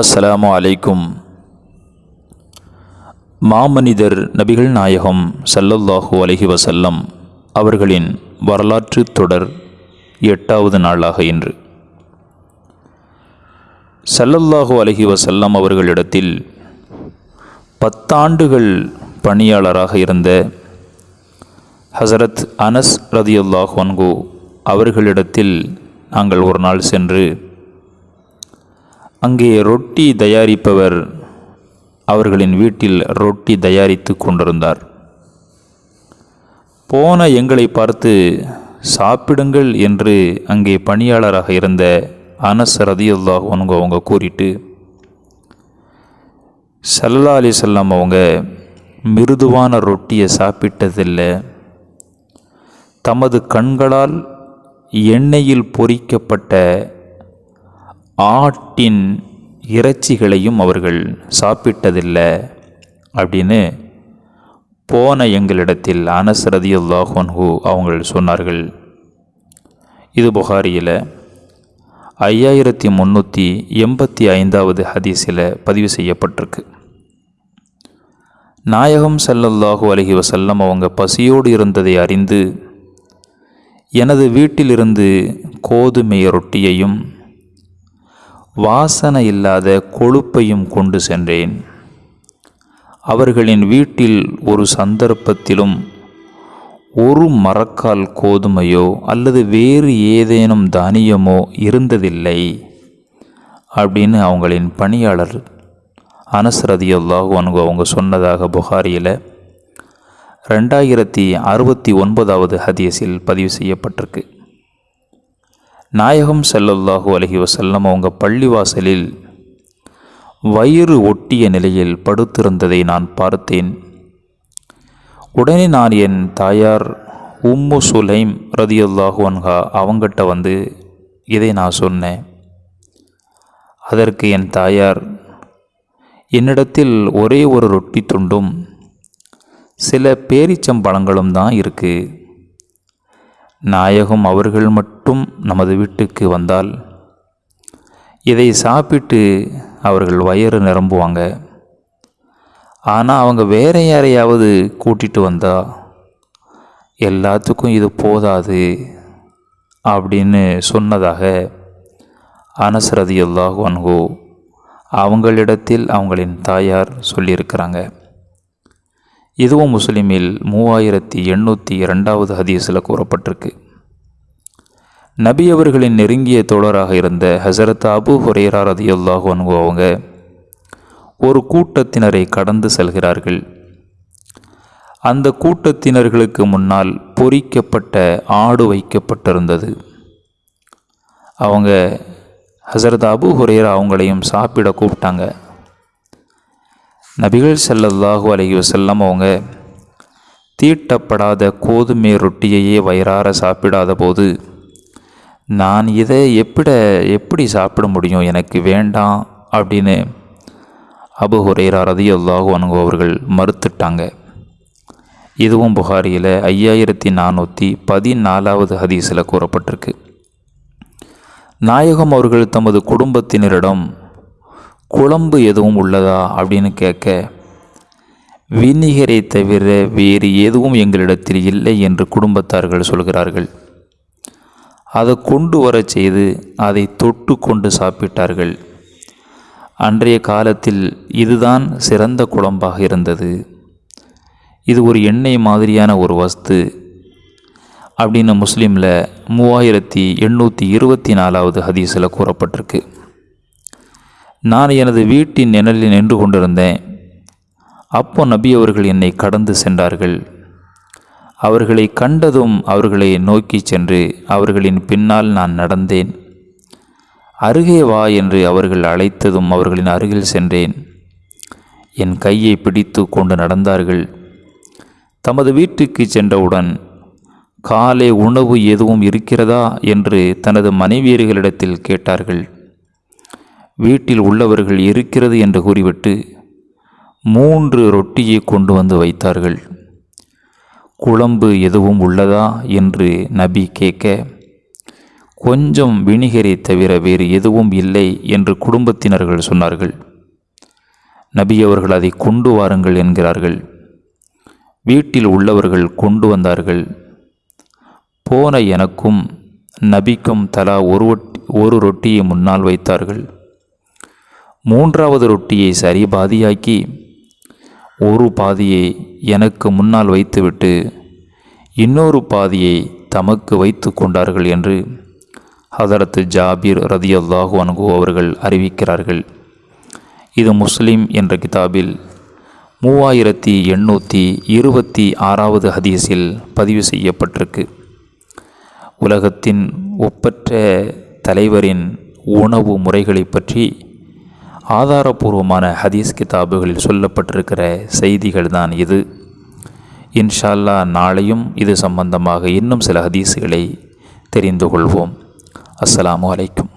அஸ்ஸலாமு அலைக்கும். மாமனிதர் நபிகள் நாயகம் சல்லல்லாஹூ அலஹி வசல்லம் அவர்களின் வரலாற்று தொடர் எட்டாவது நாளாக இன்று. சல்லல்லாஹூ அலஹி வசல்லம் அவர்களிடத்தில் பத்தாண்டுகள் பணியாளராக இருந்த ஹசரத் அனஸ் ரதியுல்லாஹ் வன்கு அவர்களிடத்தில் நாங்கள் ஒரு நாள் சென்று அங்கே ரொட்டி தயாரிப்பவர் அவர்களின் வீட்டில் ரொட்டி தயாரித்து கொண்டிருந்தார். போன எங்களை பார்த்து சாப்பிடுங்கள் என்று அங்கே பணியாளராக இருந்த அனஸ் ரதியுல்லாஹ் அவங்க அவங்க கூறிட்டு சல்லா அலி செல்லம் அவங்க மிருதுவான ரொட்டியை சாப்பிட்டதில்லை. தமது கண்களால் எண்ணெயில் பொரிக்கப்பட்ட ஆட்டின் இறைச்சிகளையும் அவர்கள் சாப்பிட்டதில்லை அப்படின்னு போன எங்களிடத்தில் அனஸ் ரதியுல்லாஹன்ஹூ அவங்கள் சொன்னார்கள். இது புகாரியில் ஐயாயிரத்தி முந்நூற்றி எண்பத்தி ஐந்தாவது ஹதீஸில் பதிவு செய்யப்பட்டிருக்கு. நாயகம் ஸல்லல்லாஹு அலஹி வசல்லம் அவங்க பசியோடு இருந்ததை அறிந்து எனது வீட்டிலிருந்து கோதுமை ரொட்டியையும் வாசனை இல்லாத கொழுப்பையும் கொண்டு சென்றேன். அவர்களின் வீட்டில் ஒரு சந்தர்ப்பத்திலும் ஒரு மரக்கால் கோதுமையோ அல்லது வேறு ஏதேனும் தானியமோ இருந்ததில்லை அப்படின்னு அவங்களின் பணியாளர் அனஸ்ரதி அல்லாஹு அனுகு அவங்க சொன்னதாக புகாரியில் ரெண்டாயிரத்தி அறுபத்தி ஒன்பதாவது ஹதீஸில் பதிவு செய்யப்பட்டிருக்கு. நாயகம் செல்லல்லாஹு அலஹி வசல்லம் அவங்க பள்ளிவாசலில் வயிறு ஒட்டிய நிலையில் படுத்திருந்ததை நான் பார்த்தேன். உடனே நான் என் தாயார் உம்மு சுலைம் ரதியுல்லாஹு அன்ஹா அவங்கிட்ட வந்து இதை நான் சொன்னேன். அதற்கு என் தாயார் என்னிடத்தில் ஒரே ஒரு ரொட்டி துண்டும் சில பேரிச்சம்பழங்களும் தான் இருக்குது நாயகம் அவர்கள் மட்டும் நமது வீட்டுக்கு வந்தால் இதை சாப்பிட்டு அவர்கள் வயிறு நிரம்புவாங்க. ஆனால் அவங்க வேற யாரையாவது கூட்டிகிட்டு வந்தா எல்லாத்துக்கும் இது போதாது அப்படின்னு சொன்னதாக அனசரதி அவங்களிடத்தில் அவங்களின் தாயார் சொல்லியிருக்கிறாங்க. இதுவும் முஸ்லீமில் மூவாயிரத்தி எண்ணூற்றி இரண்டாவது ஹதீஸில் கூறப்பட்டிருக்கு. நபி அவர்களின் நெருங்கிய தோழராக இருந்த ஹசரத் அபு ஹுரேரா ரதியுல்லாஹு அவங்க ஒரு கூட்டத்தினரை கடந்து செல்கிறார்கள். அந்த கூட்டத்தினர்களுக்கு முன்னால் பொறிக்கப்பட்ட ஆடு வைக்கப்பட்டிருந்தது. அவங்க ஹசரத் அபு ஹுரேரா அவங்களையும் சாப்பிட கூப்பிட்டாங்க. நபிகள் ஸல்லல்லாஹு அலைஹி வஸல்லம் அவங்க தீட்டப்படாத கோதுமை ரொட்டியையே வயிறார சாப்பிடாத போது நான் இதை எப்பிட எப்படி சாப்பிட முடியும்? எனக்கு வேண்டாம் அப்படின்னு அபு ஹுரேரா ரதியுல்லாஹு அன்ஹு அவர்கள் மறுத்துட்டாங்க. இதுவும் புகாரியில் ஐயாயிரத்தி நானூற்றி பதினாலாவது ஹதீஸில் கூறப்பட்டிருக்கு. நாயகம் அவர்கள் தமது குடும்பத்தினரிடம் குழம்பு எதுவும் உள்ளதா அப்படின்னு கேட்க வினிகரை தவிர வேறு எதுவும் எங்களிடத்தில் இல்லை என்று குடும்பத்தார்கள் சொல்கிறார்கள். அதை கொண்டு வரச் செய்து அதை தொட்டு கொண்டு சாப்பிட்டார்கள். அன்றைய காலத்தில் இதுதான் சிறந்த குழம்பாக இருந்தது. இது ஒரு எண்ணெய் மாதிரியான ஒரு வஸ்து. அப்படின்னு முஸ்லீமில் மூவாயிரத்தி எண்ணூற்றி இருபத்தி நாலாவது ஹதீஸில் கூறப்பட்டிருக்கு. நான் எனது வீட்டின் நிழலில் நின்று கொண்டிருந்தேன். அப்போ நபி அவர்கள் என்னை கடந்து சென்றார்கள். அவர்களை கண்டதும் அவர்களை நோக்கி சென்று அவர்களின் பின்னால் நான் நடந்தேன். அருகே வா என்று அவர்கள் அழைத்ததும் அவர்களின் அருகில் சென்றேன். என் கையை பிடித்து கொண்டு நடந்தார்கள். தமது வீட்டுக்கு சென்றவுடன் காலை உணவு எதுவும் இருக்கிறதா? என்று தனது மனைவியர்களிடத்தில் கேட்டார்கள். வீட்டில் உள்ளவர்கள் இருக்கிறது என்று கூறிவிட்டு மூன்று ரொட்டியை கொண்டு வந்து வைத்தார்கள். குழம்பு எதுவும் உள்ளதா என்று நபி கேட்க கொஞ்சம் வினிகரை தவிர வேறு எதுவும் இல்லை என்று குடும்பத்தினர்கள் சொன்னார்கள். நபி அவர்கள் அதை கொண்டு வாருங்கள் என்கிறார்கள். வீட்டில் உள்ளவர்கள் கொண்டு வந்தார்கள். போன எனக்கும் நபிக்கும் தலா ஒரு ஒரு ரொட்டியை முன்னால் வைத்தார்கள். மூன்றாவது ரொட்டியை சரி பாதியாக்கி ஒரு பாதியை எனக்கு முன்னால் வைத்துவிட்டு இன்னொரு பாதியை தமக்கு வைத்து கொண்டார்கள் என்று ஹதரத்து ஜாபீர் ரதியல்லாஹு அனுகு அவர்கள் அறிவிக்கிறார்கள். இது முஸ்லிம் என்ற கிதாபில் மூவாயிரத்தி எண்ணூற்றி இருபத்தி ஆறாவது ஹதீஸில் பதிவு செய்யப்பட்டிருக்கு. உலகத்தின் ஒப்பற்ற தலைவரின் உணவு முறைகளை பற்றி ஆதாரபூர்வமான ஹதீஸ் கிதாபுகளில் சொல்லப்பட்டிருக்கிற செய்திகள் தான் இது. இன்ஷால்லா நாளையும் இது சம்பந்தமாக இன்னும் சில ஹதீஸுகளை தெரிந்து கொள்வோம். அஸ்ஸலாமு அலைக்கும்.